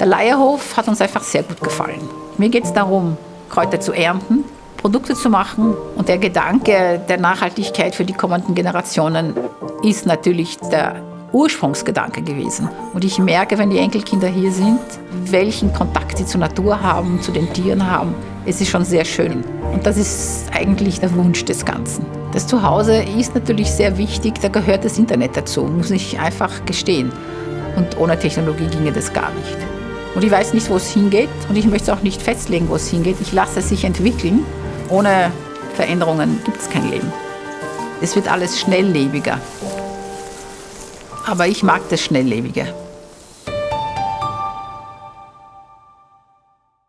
Der Leierhof hat uns einfach sehr gut gefallen. Mir geht es darum, Kräuter zu ernten, Produkte zu machen und der Gedanke der Nachhaltigkeit für die kommenden Generationen ist natürlich der Ursprungsgedanke gewesen. Und ich merke, wenn die Enkelkinder hier sind, welchen Kontakt sie zur Natur haben, zu den Tieren haben. Es ist schon sehr schön. Und das ist eigentlich der Wunsch des Ganzen. Das Zuhause ist natürlich sehr wichtig, da gehört das Internet dazu, muss ich einfach gestehen. Und ohne Technologie ginge das gar nicht. Und ich weiß nicht, wo es hingeht und ich möchte es auch nicht festlegen, wo es hingeht. Ich lasse es sich entwickeln. Ohne Veränderungen gibt es kein Leben. Es wird alles schnelllebiger. Aber ich mag das Schnelllebige.